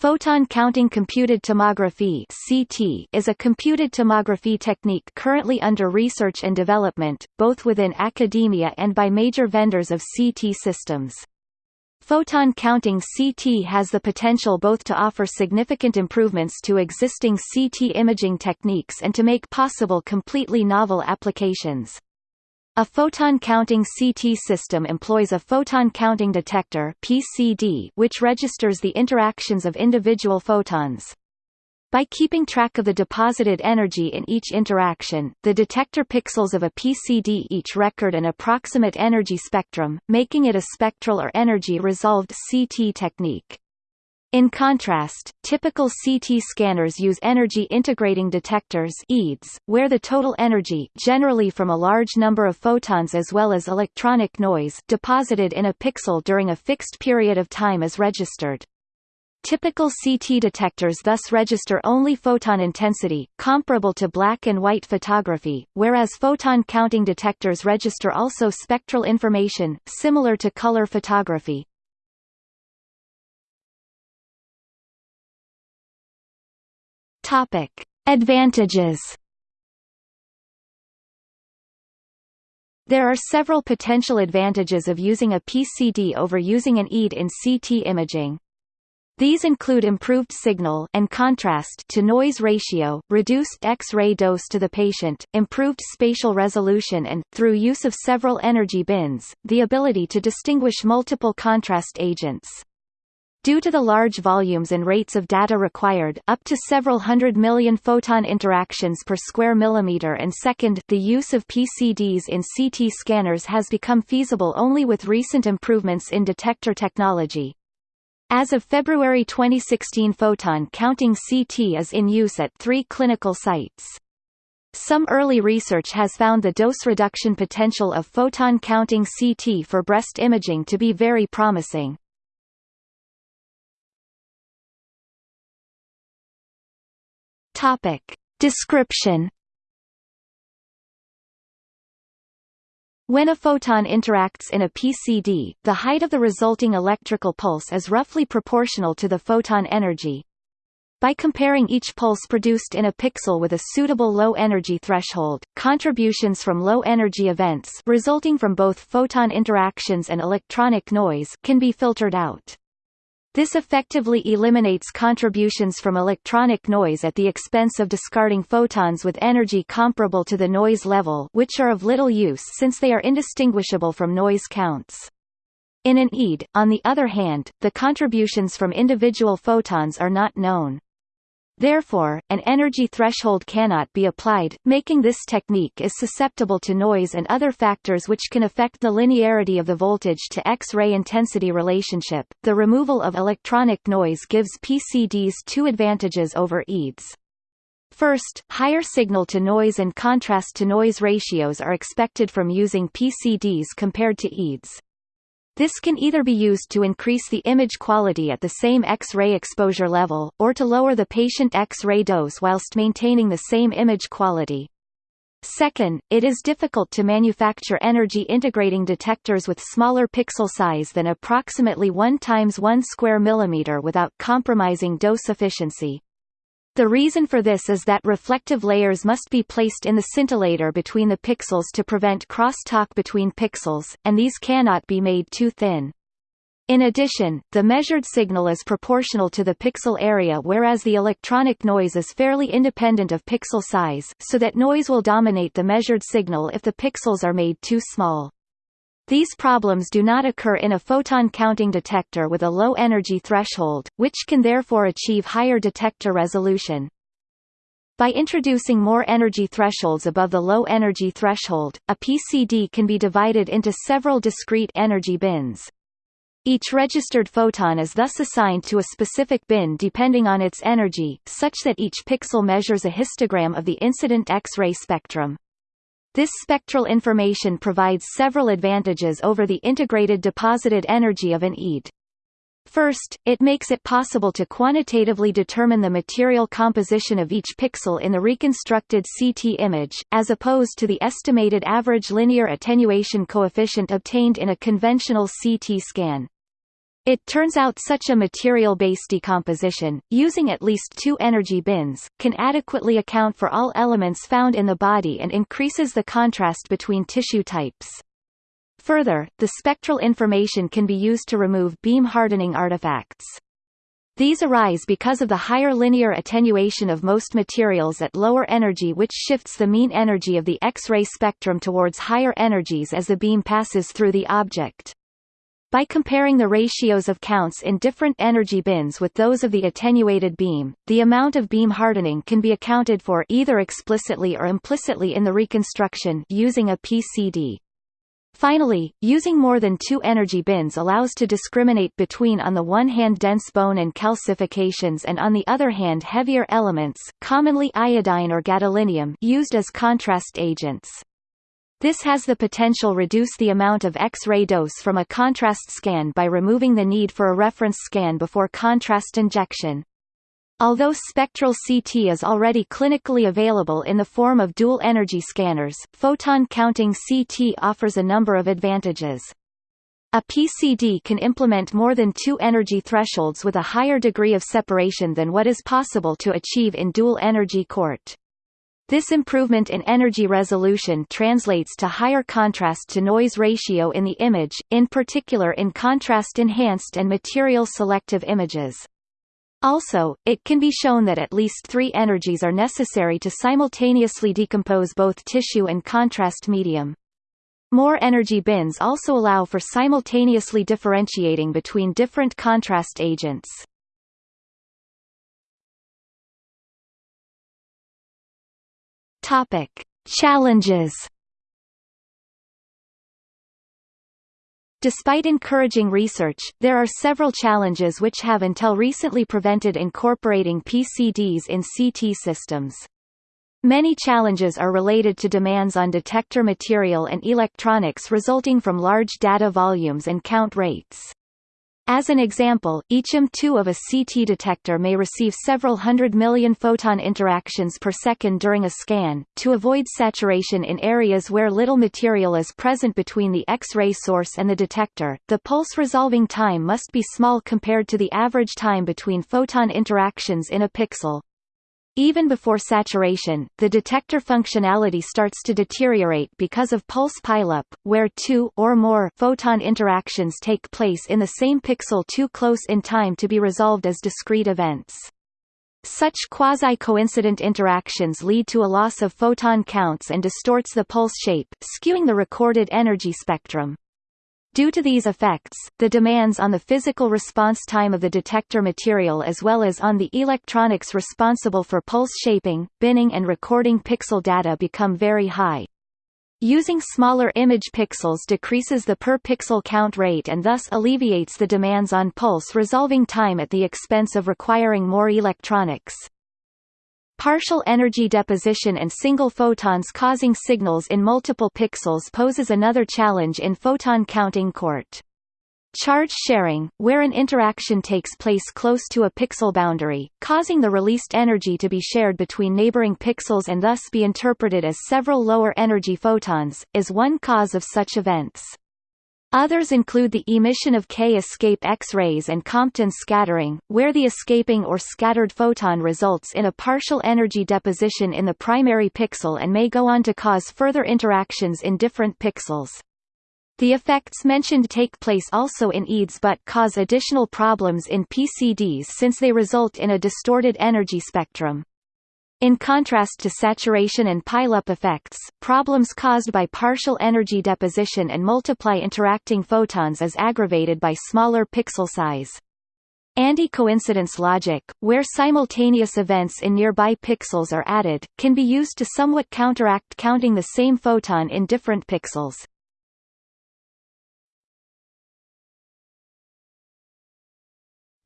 Photon counting computed tomography (CT) is a computed tomography technique currently under research and development, both within academia and by major vendors of CT systems. Photon counting CT has the potential both to offer significant improvements to existing CT imaging techniques and to make possible completely novel applications. A photon counting CT system employs a photon counting detector PCD which registers the interactions of individual photons. By keeping track of the deposited energy in each interaction, the detector pixels of a PCD each record an approximate energy spectrum, making it a spectral or energy-resolved CT technique. In contrast, typical CT scanners use energy integrating detectors EIDs, where the total energy generally from a large number of photons as well as electronic noise deposited in a pixel during a fixed period of time is registered. Typical CT detectors thus register only photon intensity, comparable to black and white photography, whereas photon counting detectors register also spectral information, similar to color photography. Topic: Advantages. There are several potential advantages of using a PCD over using an EID in CT imaging. These include improved signal and contrast to noise ratio, reduced X-ray dose to the patient, improved spatial resolution and, through use of several energy bins, the ability to distinguish multiple contrast agents. Due to the large volumes and rates of data required up to several hundred million photon interactions per square millimeter and second the use of PCDs in CT scanners has become feasible only with recent improvements in detector technology. As of February 2016 photon counting CT is in use at three clinical sites. Some early research has found the dose reduction potential of photon counting CT for breast imaging to be very promising. Topic. Description When a photon interacts in a PCD, the height of the resulting electrical pulse is roughly proportional to the photon energy. By comparing each pulse produced in a pixel with a suitable low-energy threshold, contributions from low-energy events resulting from both photon interactions and electronic noise can be filtered out. This effectively eliminates contributions from electronic noise at the expense of discarding photons with energy comparable to the noise level which are of little use since they are indistinguishable from noise counts. In an EID, on the other hand, the contributions from individual photons are not known. Therefore, an energy threshold cannot be applied, making this technique is susceptible to noise and other factors which can affect the linearity of the voltage to X-ray intensity relationship. The removal of electronic noise gives PCDs two advantages over EIDs. First, higher signal-to-noise and contrast-to-noise ratios are expected from using PCDs compared to EIDs. This can either be used to increase the image quality at the same X-ray exposure level, or to lower the patient X-ray dose whilst maintaining the same image quality. Second, it is difficult to manufacture energy integrating detectors with smaller pixel size than approximately 1 times 1 square millimeter without compromising dose efficiency. The reason for this is that reflective layers must be placed in the scintillator between the pixels to prevent crosstalk between pixels, and these cannot be made too thin. In addition, the measured signal is proportional to the pixel area whereas the electronic noise is fairly independent of pixel size so that noise will dominate the measured signal if the pixels are made too small. These problems do not occur in a photon counting detector with a low energy threshold, which can therefore achieve higher detector resolution. By introducing more energy thresholds above the low energy threshold, a PCD can be divided into several discrete energy bins. Each registered photon is thus assigned to a specific bin depending on its energy, such that each pixel measures a histogram of the incident X-ray spectrum. This spectral information provides several advantages over the integrated deposited energy of an EID. First, it makes it possible to quantitatively determine the material composition of each pixel in the reconstructed CT image, as opposed to the estimated average linear attenuation coefficient obtained in a conventional CT scan. It turns out such a material-based decomposition, using at least two energy bins, can adequately account for all elements found in the body and increases the contrast between tissue types. Further, the spectral information can be used to remove beam hardening artifacts. These arise because of the higher linear attenuation of most materials at lower energy which shifts the mean energy of the X-ray spectrum towards higher energies as the beam passes through the object. By comparing the ratios of counts in different energy bins with those of the attenuated beam, the amount of beam hardening can be accounted for either explicitly or implicitly in the reconstruction using a PCD. Finally, using more than two energy bins allows to discriminate between on the one hand dense bone and calcifications and on the other hand heavier elements commonly iodine or gadolinium used as contrast agents. This has the potential reduce the amount of X-ray dose from a contrast scan by removing the need for a reference scan before contrast injection. Although spectral CT is already clinically available in the form of dual-energy scanners, photon-counting CT offers a number of advantages. A PCD can implement more than two energy thresholds with a higher degree of separation than what is possible to achieve in dual-energy CORT. This improvement in energy resolution translates to higher contrast-to-noise ratio in the image, in particular in contrast-enhanced and material-selective images. Also, it can be shown that at least three energies are necessary to simultaneously decompose both tissue and contrast medium. More energy bins also allow for simultaneously differentiating between different contrast agents. Topic: Challenges. Despite encouraging research, there are several challenges which have until recently prevented incorporating PCDs in CT systems. Many challenges are related to demands on detector material and electronics resulting from large data volumes and count rates. As an example, each M2 of a CT detector may receive several hundred million photon interactions per second during a scan. To avoid saturation in areas where little material is present between the X-ray source and the detector, the pulse resolving time must be small compared to the average time between photon interactions in a pixel. Even before saturation, the detector functionality starts to deteriorate because of pulse pileup, where two or more photon interactions take place in the same pixel too close in time to be resolved as discrete events. Such quasi-coincident interactions lead to a loss of photon counts and distorts the pulse shape, skewing the recorded energy spectrum. Due to these effects, the demands on the physical response time of the detector material as well as on the electronics responsible for pulse shaping, binning and recording pixel data become very high. Using smaller image pixels decreases the per-pixel count rate and thus alleviates the demands on pulse resolving time at the expense of requiring more electronics. Partial energy deposition and single photons causing signals in multiple pixels poses another challenge in photon counting court. Charge sharing, where an interaction takes place close to a pixel boundary, causing the released energy to be shared between neighboring pixels and thus be interpreted as several lower energy photons, is one cause of such events. Others include the emission of K-escape X-rays and Compton scattering, where the escaping or scattered photon results in a partial energy deposition in the primary pixel and may go on to cause further interactions in different pixels. The effects mentioned take place also in EIDs but cause additional problems in PCDs since they result in a distorted energy spectrum. In contrast to saturation and pileup effects, problems caused by partial energy deposition and multiply interacting photons is aggravated by smaller pixel size. Anti-coincidence logic, where simultaneous events in nearby pixels are added, can be used to somewhat counteract counting the same photon in different pixels.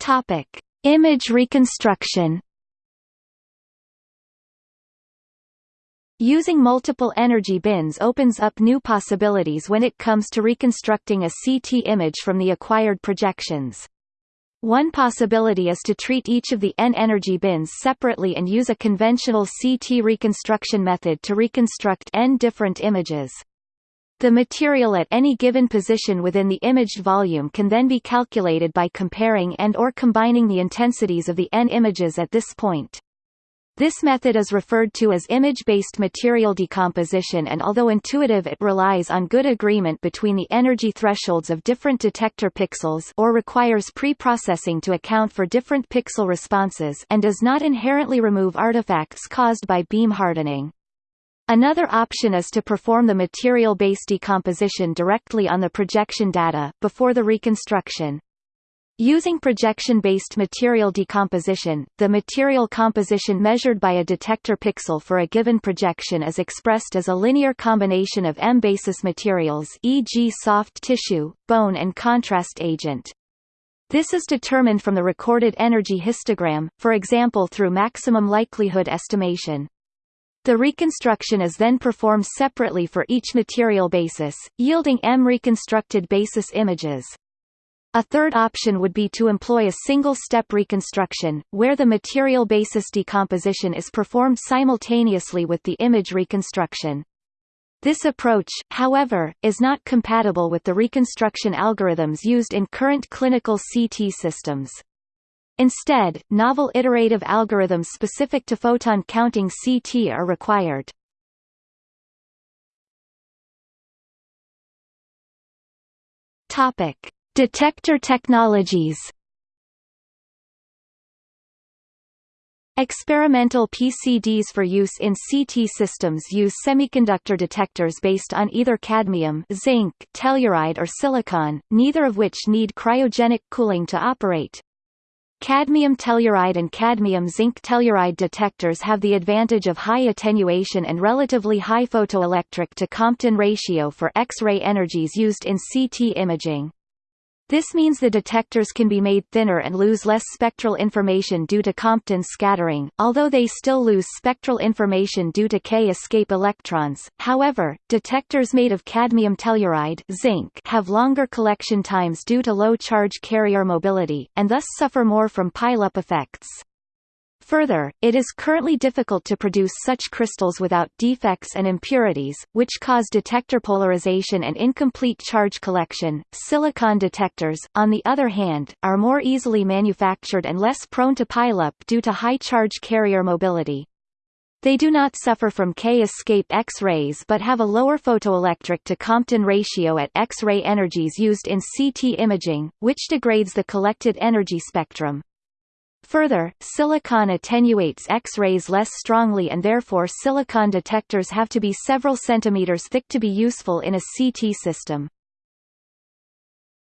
Topic: Image reconstruction Using multiple energy bins opens up new possibilities when it comes to reconstructing a CT image from the acquired projections. One possibility is to treat each of the N energy bins separately and use a conventional CT reconstruction method to reconstruct N different images. The material at any given position within the imaged volume can then be calculated by comparing and or combining the intensities of the n images at this point. This method is referred to as image-based material decomposition and although intuitive it relies on good agreement between the energy thresholds of different detector pixels or requires pre-processing to account for different pixel responses and does not inherently remove artifacts caused by beam hardening. Another option is to perform the material-based decomposition directly on the projection data, before the reconstruction. Using projection-based material decomposition, the material composition measured by a detector pixel for a given projection is expressed as a linear combination of M-basis materials e.g. soft tissue, bone and contrast agent. This is determined from the recorded energy histogram, for example through maximum likelihood estimation. The reconstruction is then performed separately for each material basis, yielding M reconstructed basis images. A third option would be to employ a single-step reconstruction, where the material basis decomposition is performed simultaneously with the image reconstruction. This approach, however, is not compatible with the reconstruction algorithms used in current clinical CT systems. Instead, novel iterative algorithms specific to photon counting CT are required. Topic: Detector technologies. Experimental PCDs for use in CT systems use semiconductor detectors based on either cadmium, zinc, telluride or silicon, neither of which need cryogenic cooling to operate. Cadmium telluride and cadmium zinc telluride detectors have the advantage of high attenuation and relatively high photoelectric to Compton ratio for X-ray energies used in CT imaging. This means the detectors can be made thinner and lose less spectral information due to Compton scattering, although they still lose spectral information due to K-escape electrons. However, detectors made of cadmium telluride zinc have longer collection times due to low charge carrier mobility, and thus suffer more from pile-up effects. Further, it is currently difficult to produce such crystals without defects and impurities, which cause detector polarization and incomplete charge collection. Silicon detectors, on the other hand, are more easily manufactured and less prone to pileup due to high charge carrier mobility. They do not suffer from K-escape X-rays but have a lower photoelectric to Compton ratio at X-ray energies used in CT imaging, which degrades the collected energy spectrum. Further, silicon attenuates X-rays less strongly and therefore silicon detectors have to be several centimeters thick to be useful in a CT system.